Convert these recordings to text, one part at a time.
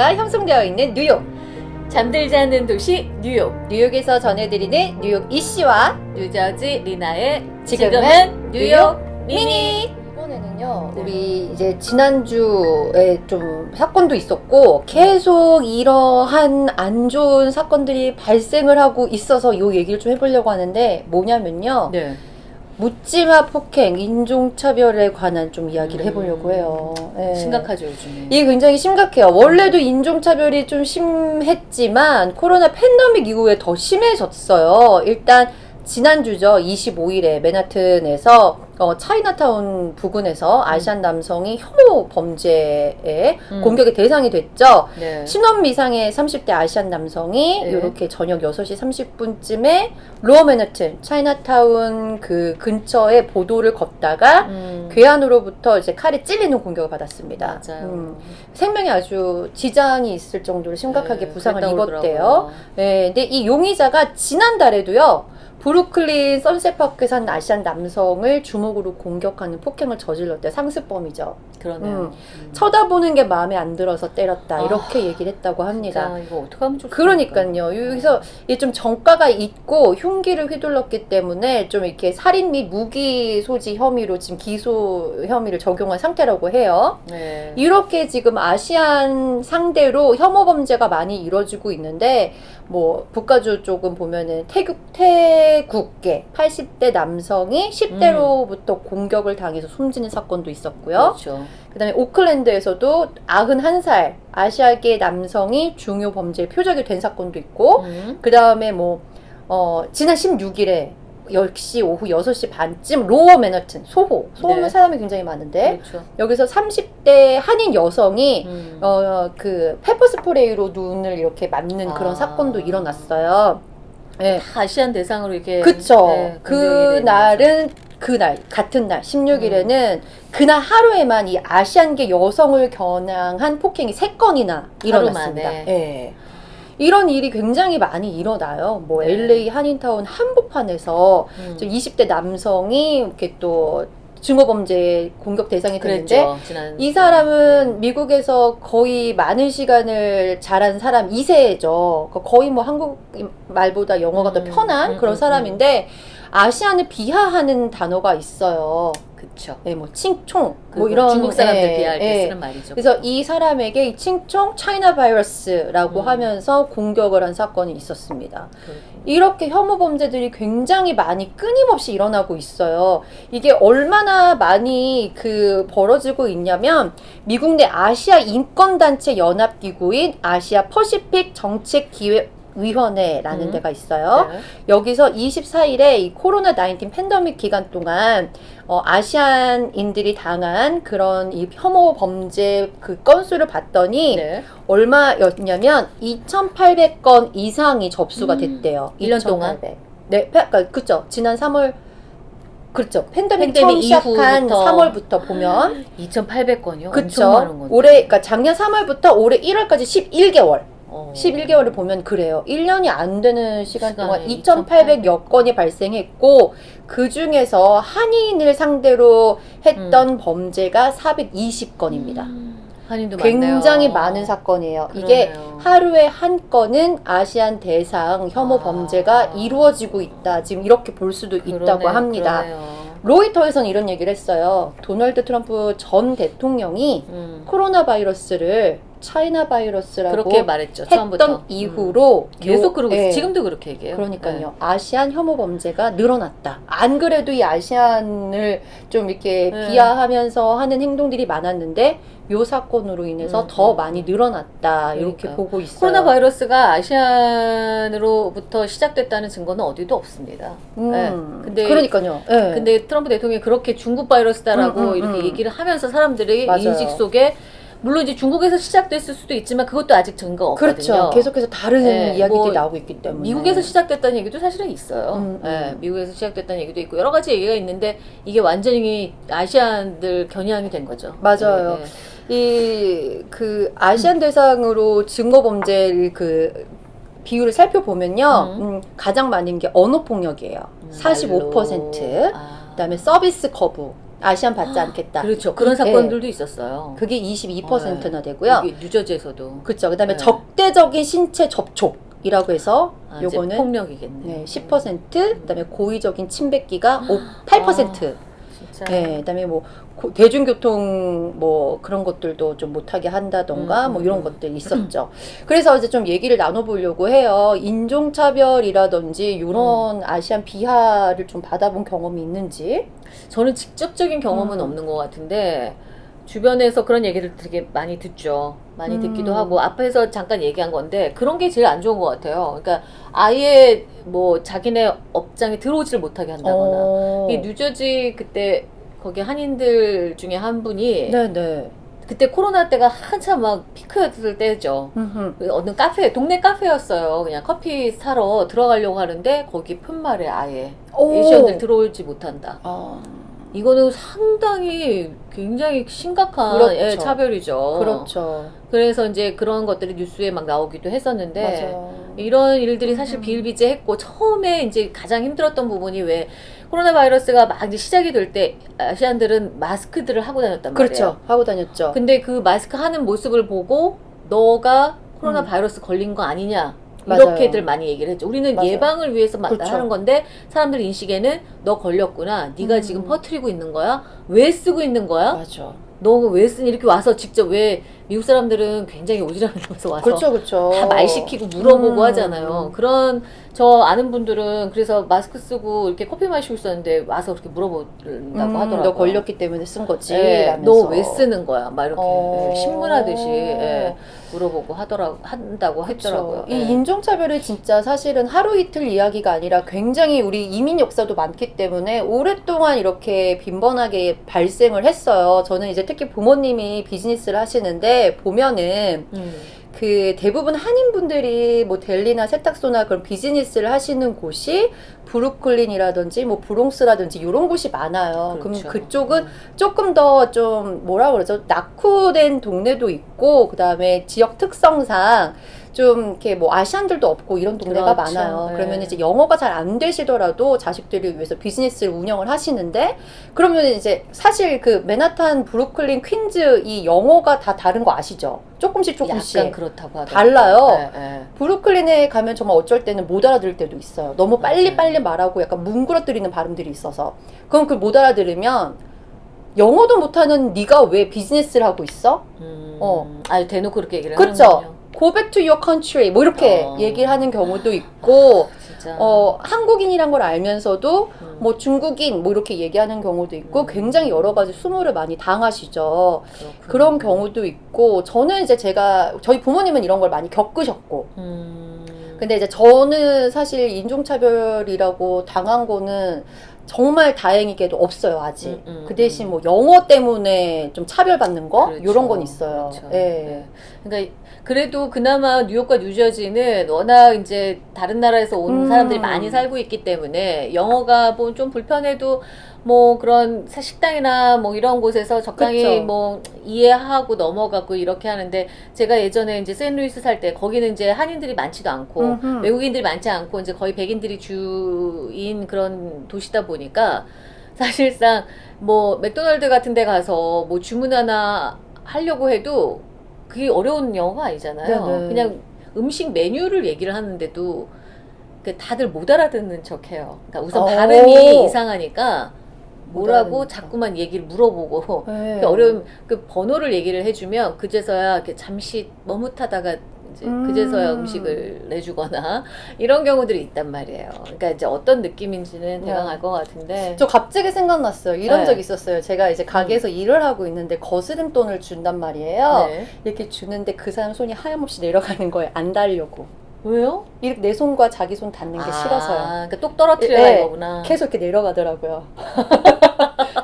문화가 형성되어 있는 뉴욕. 잠들지 않는 도시 뉴욕 뉴욕에서 전해드리는 뉴욕 이씨와 뉴저지 리나의 지금은 뉴욕 미니 미니. 이번에는요, 네. 우리 이제 지난주에 좀 사건도 있었고, 계속 이러한 안 좋은 사건들이 발생을 하고 있어서 요 얘기를 좀 해보려고 하는데, 뭐냐면요, 네. 묻지마 폭행, 인종차별에 관한 좀 이야기를 해보려고 해요. 예. 심각하죠 요즘에 이게 굉장히 심각해요. 원래도 인종차별이 좀 심했지만 코로나 팬데믹 이후에 더 심해졌어요. 일단 지난주죠. 25일에 맨하튼에서 어, 차이나타운 부근에서 아시안 남성이 혐오 범죄에 음. 공격의 대상이 됐죠. 네. 신원 미상의 30대 아시안 남성이 네. 이렇게 저녁 6시 30분쯤에 로어 맨하튼 차이나타운 그 근처에 보도를 걷다가 음. 괴한으로부터 이제 칼에 찔리는 공격을 받았습니다. 음, 생명에 아주 지장이 있을 정도로 심각하게 네, 부상을 입었대요. 그러더라고요. 네, 근데 이 용의자가 지난달에도요. 브루클린 선셋파크에 산 아시안 남성을 주먹으로 공격하는 폭행을 저질렀대. 상습범이죠. 그러네요 음. 음. 쳐다보는 게 마음에 안 들어서 때렸다. 아, 이렇게 얘기를 했다고 합니다. 이거 어떡하면 좋습니까 그러니까요. 여기서 이게 좀 정가가 있고 흉기를 휘둘렀기 때문에 좀 이렇게 살인 및 무기 소지 혐의로 지금 기소 혐의를 적용한 상태라고 해요. 네. 이렇게 지금 아시안 상대로 혐오 범죄가 많이 이루어지고 있는데 뭐 북가주 쪽은 보면은 태국 태국계 80대 남성이 10대로부터 공격을 당해서 숨지는 사건도 있었고요. 그렇죠 그다음에 오클랜드에서도 91살 아시아계 남성이 증오 범죄의 표적이 된 사건도 있고 음. 그다음에 뭐 어, 지난 16일에 역시 오후 6시 반쯤 로어 맨하튼 소호 소호는 네. 사람이 굉장히 많은데 그렇죠 여기서 30대 한인 여성이 음. 어그 pepper spray로 눈을 이렇게 맞는 그런 아. 사건도 일어났어요. 네. 아시안 대상으로 이렇게 그쵸. 네, 그. 날은 그날 같은 날 16일에는 음. 그날 하루에만 이 아시안계 여성을 겨냥한 폭행이 세 건이나 일어났습니다. 만에. 예. 이런 일이 굉장히 많이 일어나요. 뭐 네. LA 한인타운 한복판에서 음. 저 20대 남성이 이렇게 또 증오범죄 공격 대상이 됐는데 그랬죠 이 사람은 미국에서 거의 많은 시간을 자란 사람 2세죠. 거의 뭐 한국 말보다 영어가 더 음, 편한 음, 그런 음, 사람인데 아시안을 비하하는 단어가 있어요. 그쵸 네, 뭐 칭총 그뭐 이런 중국 사람들 예, 비할 때 예. 쓰는 말이죠 그래서 이 사람에게 이 칭총 차이나 바이러스라고 음. 하면서 공격을 한 사건이 있었습니다. 그렇군요. 이렇게 혐오 범죄들이 굉장히 많이 끊임없이 일어나고 있어요. 이게 얼마나 많이 그 벌어지고 있냐면 미국 내 아시아 인권 단체 연합 기구인 아시아 퍼시픽 정책 기획 위원회라는 음. 데가 있어요. 네. 여기서 24일에 이 코로나 19 팬데믹 기간 동안 어, 아시안인들이 당한 그런 이 혐오 범죄 그 건수를 봤더니 네. 얼마였냐면 2,800건 이상이 접수가 음, 됐대요. 일년 동안? 2,800. 네, 그러니까 그죠. 지난 3월 그렇죠. 팬데믹, 팬데믹 처음 시작한 이후부터. 3월부터 보면 2,800건이요? 그쵸. 엄청 많은 건데. 올해 그러니까 작년 3월부터 올해 1월까지 11개월. 어. 11개월을 보면 그래요. 1년이 안 되는 시간 동안 시간에 2,800여 건이 발생했고 그 중에서 한인을 상대로 했던 범죄가 420건입니다. 음, 한인도 굉장히 많네요. 많은 사건이에요. 이게 그러네요. 하루에 한 건은 아시안 대상 혐오 아. 범죄가 이루어지고 있다. 지금 이렇게 볼 수도 있다고 그러네요, 합니다. 그러네요. 로이터에서는 이런 얘기를 했어요. 도널드 트럼프 전 대통령이 음, 코로나 바이러스를 차이나 바이러스라고 그렇게 말했죠. 했던 처음부터. 음. 이후로 계속 요- 그러고 예, 있어요. 지금도 그렇게 얘기해요. 그러니까요. 아시안 혐오 범죄가 늘어났다. 안 그래도 이 아시안을 좀 이렇게 네. 비하하면서 하는 행동들이 많았는데 요 사건으로 인해서 음, 더 음. 많이 늘어났다. 이렇게 그러니까요. 보고 있어요. 코로나 바이러스가 아시안으로부터 시작됐다는 증거는 어디도 없습니다. 음, 네. 근데 그러니까요. 예. 근데 트럼프 대통령이 그렇게 중국 바이러스다라고 음, 음, 이렇게 음. 얘기를 하면서 사람들이 맞아요. 인식 속에 물론 이제 중국에서 시작됐을 수도 있지만 그것도 아직 증거가 없거든요. 그렇죠. 계속해서 다른 네, 이야기들이 뭐 나오고 있기 때문에. 미국에서 시작됐다는 얘기도 사실은 있어요. 음, 예, 음. 미국에서 시작됐다는 얘기도 있고 여러 가지 얘기가 있는데 이게 완전히 아시안들 겨냥이 된 거죠. 맞아요. 예, 예. 이그 아시안 대상으로 증거 범죄를 그 비율을 살펴보면요. 음. 음, 가장 많은 게 언어 폭력이에요. 음, 45%. 말로. 아. 그다음에 서비스 거부 아시안 받지 않겠다. 그렇죠. 그런 예. 사건들도 있었어요. 그게 22%나 되고요. 여기 뉴저지에서도 그렇죠. 그다음에 네. 적대적인 신체 접촉이라고 해서 아, 요거는 폭력이겠네. 네, 10%, 그다음에 고의적인 침뱉기가 5, 8%. 진짜. 네, 그다음에 뭐 고- 대중교통 뭐 그런 것들도 좀 못하게 한다던가 음, 뭐 음, 이런 음. 것들이 있었죠. 그래서 이제 좀 얘기를 나눠보려고 해요. 인종차별이라든지 이런 음. 아시안 비하를 좀 받아본 경험이 있는지. 저는 직접적인 경험은 음. 없는 것 같은데 주변에서 그런 얘기를 되게 많이 듣죠. 많이 음. 듣기도 하고 앞에서 잠깐 얘기한 건데 그런 게 제일 안 좋은 것 같아요. 그러니까 아예 뭐 자기네 업장에 들어오지를 못하게 한다거나. 어. 이 뉴저지 그때 거기 한인들 중에 한 분이 네네. 그때 코로나 때가 한참 막 피크였을 때죠. 음흠. 그 어느 카페, 동네 카페였어요. 그냥 커피 사러 들어가려고 하는데 거기 푯말에 아예 오. 에이시언들 들어오지 못한다. 아, 이거는 상당히 굉장히 심각한 그렇죠. 예, 차별이죠. 그렇죠. 그래서 이제 그런 것들이 뉴스에 막 나오기도 했었는데 맞아요. 이런 일들이 사실 음. 비일비재했고 처음에 이제 가장 힘들었던 부분이 왜 코로나 바이러스가 막 이제 시작이 될 때 아시안들은 마스크들을 하고 다녔단 말이에요. 그렇죠. 하고 다녔죠. 근데 그 마스크 하는 모습을 보고 너가 코로나 음. 바이러스 걸린 거 아니냐 맞아요. 이렇게들 많이 얘기를 했죠. 우리는 맞아요. 예방을 위해서 마- 그렇죠. 하는 건데 사람들 인식에는 너 걸렸구나. 네가 음. 지금 퍼뜨리고 있는 거야. 왜 쓰고 있는 거야? 맞아. 너왜 쓰니 이렇게 와서 직접 왜 미국 사람들은 굉장히 오지랖면서 와서 그렇죠, 그렇죠. 다 말 시키고 물어보고 음. 하잖아요. 그런 저 아는 분들은 그래서 마스크 쓰고 이렇게 커피 마시고 있었는데 와서 그렇게 물어본다고 음, 하더라고요. 너 걸렸기 때문에 쓴 거지. 예, 라면서. 너왜 쓰는 거야? 막 이렇게 어. 예, 신문하듯이 예, 물어보고 하더라고 한다고 했더라고요. 이 예. 인종차별이 진짜 사실은 하루 이틀 이야기가 아니라 굉장히 우리 이민 역사도 많기 때문에 오랫동안 이렇게 빈번하게 발생을 했어요. 저는 이제 특히 부모님이 비즈니스를 하시는데 보면은 음. 그 대부분 한인분들이 뭐 델리나 세탁소나 그런 비즈니스를 하시는 곳이 브루클린이라든지 뭐 브롱스라든지 이런 곳이 많아요. 그 그렇죠. 럼 그쪽은 조금 더 좀 뭐라 그러죠? 낙후된 동네도 있고 그다음에 지역 특성상 좀 이렇게 뭐 아시안들도 없고 이런 동네가 그렇죠. 많아요. 네. 그러면 이제 영어가 잘 안 되시더라도 자식들을 위해서 비즈니스를 운영을 하시는데 그러면 이제 사실 그 맨하탄, 브루클린, 퀸즈 이 영어가 다 다른 거 아시죠? 조금씩 조금씩 약간 그렇다고 하더라고요. 달라요. 예, 예. 브루클린에 가면 정말 어쩔 때는 못 알아들을 때도 있어요. 너무 빨리. 빨리 말하고 약간 뭉그러뜨리는 발음들이 있어서 그럼 그걸 못 알아들으면 영어도 못하는 네가 왜 비즈니스를 하고 있어? 음. 어. 아 대놓고 그렇게 얘기를 그쵸? 하는군요. Go back to your country 뭐 이렇게 어. 얘기를 하는 경우도 있고 진짜. 어 한국인이란 걸 알면서도 음. 뭐 중국인 뭐 이렇게 얘기하는 경우도 있고 음. 굉장히 여러 가지 수모를 많이 당하시죠. 그렇군요. 그런 경우도 있고 저는 이제 제가 저희 부모님은 이런 걸 많이 겪으셨고 음. 근데 이제 저는 사실 인종차별이라고 당한 거는 정말 다행이게도 없어요 아직. 음, 음, 그 대신 뭐 영어 때문에 좀 차별받는 거 그렇죠. 이런 건 있어요. 그렇죠. 예. 네. 그러니까 그래도 그나마 뉴욕과 뉴저지는 워낙 이제 다른 나라에서 온 음. 사람들이 많이 살고 있기 때문에 영어가 뭐 좀 불편해도 뭐 그런 사- 식당이나 뭐 이런 곳에서 적당히 그쵸. 뭐 이해하고 넘어가고 이렇게 하는데 제가 예전에 이제 샌루이스 살 때 거기는 이제 한인들이 많지도 않고 음흠. 외국인들이 많지 않고 이제 거의 백인들이 주인 그런 도시다 보니까 사실상 뭐 맥도날드 같은 데 가서 뭐 주문 하나 하려고 해도 그게 어려운 영어가 아니잖아요. 네네. 그냥 음식 메뉴를 얘기를 하는데도 그 다들 못 알아듣는 척해요. 그러니까 우선 오. 발음이 이상하니까 못 뭐라고 척. 자꾸만 얘기를 물어보고 네. 그 어려운 그 번호를 얘기를 해주면 그제서야 이렇게 잠시 머뭇하다가 이제 음. 그제서야 음식을 내주거나 이런 경우들이 있단 말이에요. 그러니까 이제 어떤 느낌인지는 대강 네. 알것 같은데. 저 갑자기 생각났어요. 이런 네. 적 있었어요. 제가 이제 가게에서 일을 하고 있는데 거스름 돈을 준단 말이에요. 네. 이렇게 주는데 그 사람 손이 하염없이 내려가는 거예요. 안 달려고. 왜요? 이렇게 내 손과 자기 손 닿는 게 싫어서요. 그러니까 똑 떨어뜨려야 네. 이거구나. 계속 이렇게 내려가더라고요.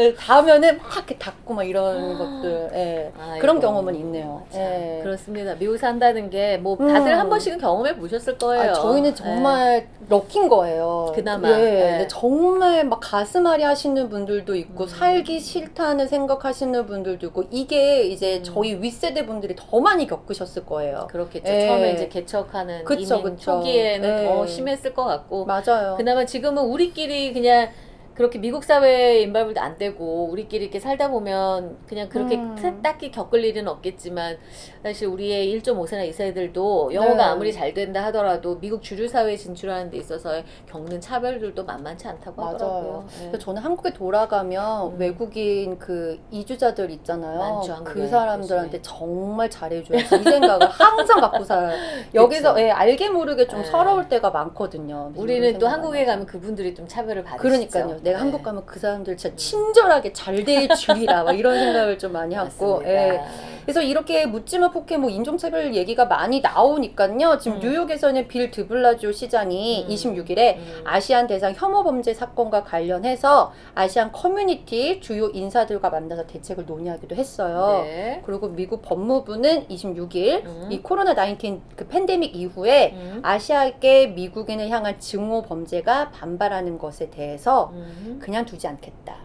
네, 닿으면은 막 이렇게 닿고 막 이런 것들. 예. 아이고. 그런 경험은 있네요. 참, 예. 그렇습니다. 산다는 게 뭐 다들 음. 한 번씩은 경험해 보셨을 거예요. 아, 저희는 정말 럭킨 거예요. 그나마, 예. 예. 정말 막 가슴앓이 하시는 분들도 있고 음. 살기 싫다는 생각하시는 분들도 있고 이게 이제 음. 저희 윗세대 분들이 더 많이 겪으셨을 거예요. 그렇겠죠. 예. 처음에 이제 개척하는 그쵸, 이민 그쵸. 초기에는 예. 더 심했을 것 같고 맞아요. 그나마 지금은 우리끼리 그냥 그렇게 미국 사회에 인발부도 안 되고 우리끼리 이렇게 살다 보면 그냥 그렇게 음. 트- 딱히 겪을 일은 없겠지만 사실 우리의 1.5세나 2세들도 영어가 네. 아무리 잘 된다 하더라도 미국 주류 사회에 진출하는 데 있어서 겪는 차별들도 만만치 않다고 맞아요. 하더라고요. 예. 그래서 저는 한국에 돌아가면 음. 외국인 그 이주자들 있잖아요. 많죠. 그 사람들한테 요즘에. 정말 잘해줘야지 이 생각을 항상 갖고 살아요. 여기서. 예, 알게 모르게 좀 예. 서러울 때가 많거든요. 우리는 또 한국에. 가면 그분들이 좀 차별을 받으시죠. 그러니까요. 내가 네. 한국 가면 그 사람들 진짜 친절하게 잘 대해 주리라 막 이런 생각을 좀 많이 하고. 예. 그래서 이렇게 묻지마 폭행 뭐 인종차별 얘기가 많이 나오니까요. 지금 음. 뉴욕에서는 빌 드블라지오 시장이 음. 26일에 음. Asian 대상 혐오 범죄 사건과 관련해서 Asian 커뮤니티 주요 인사들과 만나서 대책을 논의하기도 했어요. 네. 그리고 미국 법무부는 26일 음. 이 코로나 19그 팬데믹 이후에 음. 아시아계 미국인을 향한 증오 범죄가 반발하는 것에 대해서 음. 그냥 두지 않겠다.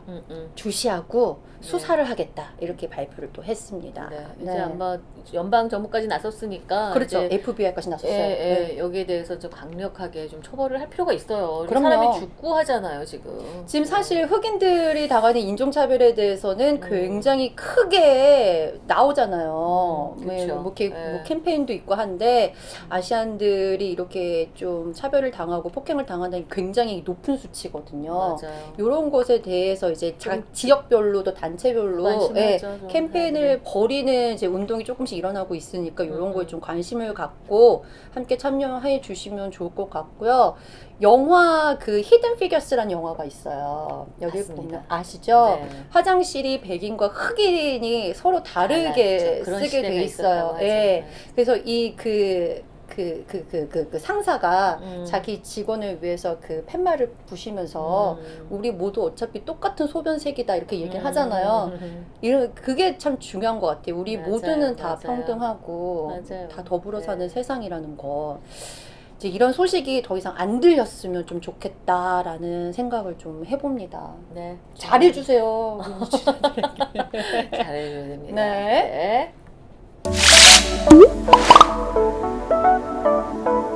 주시하고 네. 수사를 하겠다. 이렇게 발표를 또 했습니다. 네. 네. 이제 아마 연방 정부까지 나섰으니까 그렇죠. FBI까지 나섰어요. 예, 네. 예, 여기에 대해서 좀 강력하게 좀 처벌을 할 필요가 있어요. 그럼요. 사람이 죽고 하잖아요, 지금. 지금 사실 흑인들이 당하는 인종차별에 대해서는 음. 굉장히 크게 나오잖아요. 음, 네, 그쵸. 뭐, 네. 뭐 캠페인도 있고 한데 아시안들이 이렇게 좀 차별을 당하고 폭행을 당하는 게 굉장히 높은 수치거든요. 맞아요. 이런 것에 대해서 이제 지역별로도 단체별로 예, 좀 캠페인을 해야 벌이는 이제 운동이 조금씩 일어나고 있으니까 이런 음, 거에 음. 좀 관심을 갖고 함께 참여해 주시면 좋을 것 같고요. 영화 그 히든 피겨스라는 영화가 있어요. 여기. 보면 아시죠? 네. 화장실이 백인과 흑인이 서로 다르게. 그런 쓰게 돼 있어요. 예. 네. 그래서 이그 그 그 그 그 그 상사가 음. 자기 직원을 위해서 그 팻말을 부시면서 음. 우리 모두 어차피 똑같은 소변색이다 이렇게 얘기를 음. 하잖아요. 이런 그게 참 중요한 것 같아요. 우리 맞아요, 모두는 다 맞아요. 평등하고 맞아요. 다 더불어 사는 네. 세상이라는 거. 이제 이런 소식이 더 이상 안 들렸으면 좀 좋겠다라는 생각을 좀 해봅니다. 네. 잘해주세요. 됩니다. 네. 네. Thank you.